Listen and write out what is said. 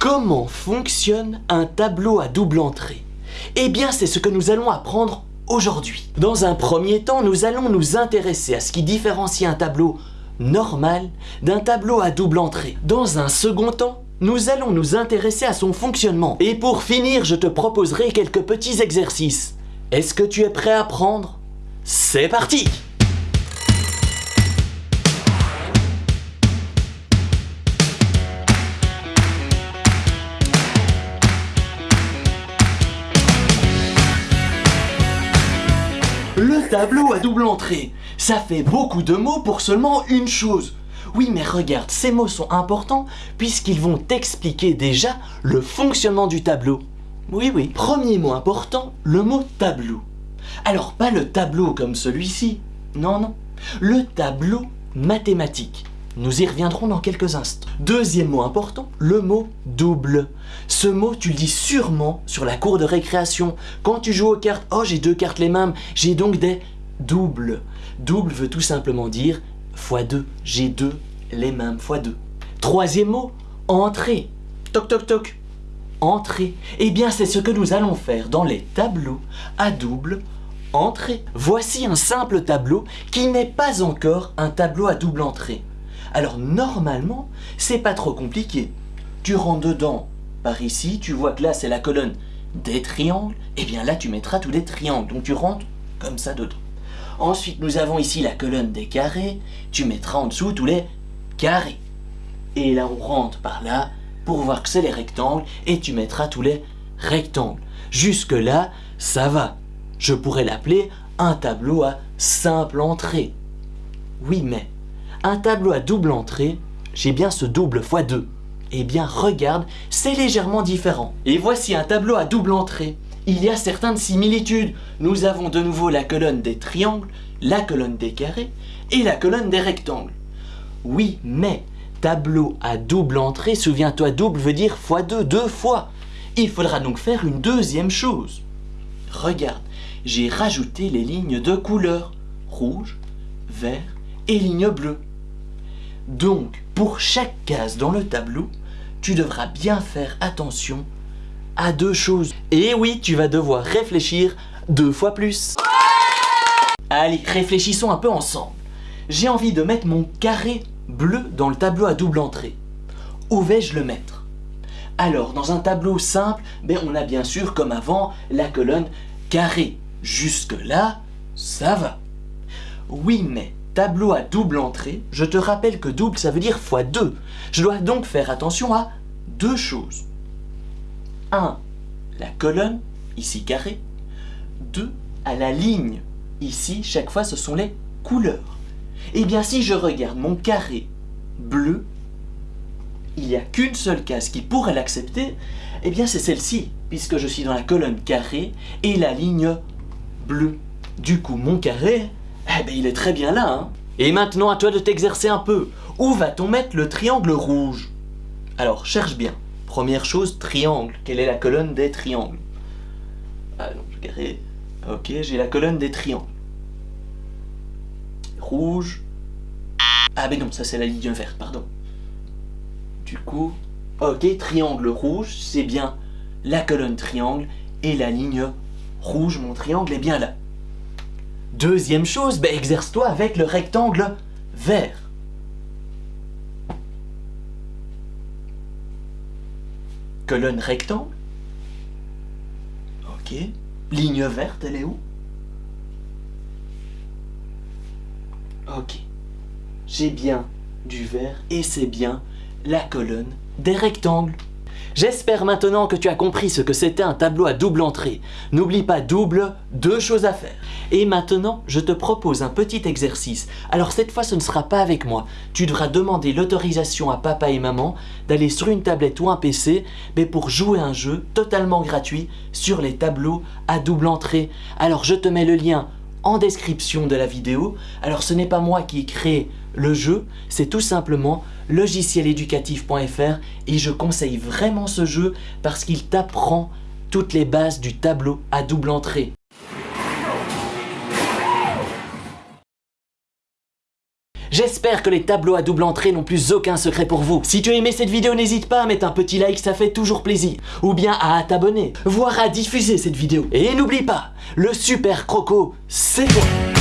Comment fonctionne un tableau à double entrée? Eh bien, c'est ce que nous allons apprendre aujourd'hui. Dans un premier temps, nous allons nous intéresser à ce qui différencie un tableau normal d'un tableau à double entrée. Dans un second temps, nous allons nous intéresser à son fonctionnement. Et pour finir, je te proposerai quelques petits exercices. Est-ce que tu es prêt à apprendre C'est parti tableau à double entrée. Ça fait beaucoup de mots pour seulement une chose. Oui, mais regarde, ces mots sont importants puisqu'ils vont t'expliquer déjà le fonctionnement du tableau. Oui, oui. Premier mot important, le mot tableau. Alors, pas le tableau comme celui-ci. Non, non. Le tableau mathématique. Nous y reviendrons dans quelques instants. Deuxième mot important, le mot double. Ce mot, tu le dis sûrement sur la cour de récréation. Quand tu joues aux cartes, oh j'ai deux cartes les mêmes, j'ai donc des doubles. Double veut tout simplement dire fois deux. J'ai deux les mêmes fois deux. Troisième mot, entrée. Toc toc toc. Entrée. Eh bien c'est ce que nous allons faire dans les tableaux à double entrée. Voici un simple tableau qui n'est pas encore un tableau à double entrée. Alors normalement, c'est pas trop compliqué. Tu rentres dedans par ici, tu vois que là c'est la colonne des triangles, et bien là tu mettras tous les triangles. Donc tu rentres comme ça dedans. Ensuite, nous avons ici la colonne des carrés, tu mettras en dessous tous les carrés. Et là on rentre par là pour voir que c'est les rectangles, et tu mettras tous les rectangles. Jusque là, ça va. Je pourrais l'appeler un tableau à simple entrée. Oui, mais un tableau à double entrée, j'ai bien ce double fois 2. Eh bien, regarde, c'est légèrement différent. Et voici un tableau à double entrée. Il y a certaines similitudes. Nous avons de nouveau la colonne des triangles, la colonne des carrés et la colonne des rectangles. Oui, mais tableau à double entrée, souviens-toi, double veut dire fois 2, deux fois. Il faudra donc faire une deuxième chose. Regarde, j'ai rajouté les lignes de couleur, rouge, vert et ligne bleue. Donc, pour chaque case dans le tableau, tu devras bien faire attention à deux choses. Et oui, tu vas devoir réfléchir deux fois plus. Allez, réfléchissons un peu ensemble. J'ai envie de mettre mon carré bleu dans le tableau à double entrée. Où vais-je le mettre? Alors, dans un tableau simple, ben, on a bien sûr, comme avant, la colonne carré. Jusque-là, ça va. Oui, mais tableau à double entrée, je te rappelle que double ça veut dire fois 2. Je dois donc faire attention à deux choses. 1. La colonne, ici carré. 2. À la ligne, ici chaque fois ce sont les couleurs. Eh bien si je regarde mon carré bleu, il n'y a qu'une seule case qui pourrait l'accepter, eh bien c'est celle-ci, puisque je suis dans la colonne carré et la ligne bleue. Du coup mon carré eh ben il est très bien là, hein Et maintenant à toi de t'exercer un peu. Où va-t-on mettre le triangle rouge? Alors, cherche bien. Première chose, triangle. Quelle est la colonne des triangles? Ah non, carré. Ok, j'ai la colonne des triangles. Rouge. Ah ben non, ça c'est la ligne verte, pardon. Du coup, ok, triangle rouge, c'est bien la colonne triangle et la ligne rouge, mon triangle est bien là. Deuxième chose, ben, exerce-toi avec le rectangle vert. Colonne rectangle. Ok. Ligne verte, elle est où? Ok. J'ai bien du vert et c'est bien la colonne des rectangles. J'espère maintenant que tu as compris ce que c'était un tableau à double entrée. N'oublie pas double, deux choses à faire. Et maintenant, je te propose un petit exercice. Alors cette fois, ce ne sera pas avec moi. Tu devras demander l'autorisation à papa et maman d'aller sur une tablette ou un PC mais pour jouer un jeu totalement gratuit sur les tableaux à double entrée. Alors je te mets le lien en description de la vidéo. Alors ce n'est pas moi qui ai créé le jeu, c'est tout simplement logicieléducatif.fr et je conseille vraiment ce jeu parce qu'il t'apprend toutes les bases du tableau à double entrée. J'espère que les tableaux à double entrée n'ont plus aucun secret pour vous. Si tu as aimé cette vidéo, n'hésite pas à mettre un petit like, ça fait toujours plaisir. Ou bien à t'abonner, voire à diffuser cette vidéo. Et n'oublie pas, le super croco, c'est toi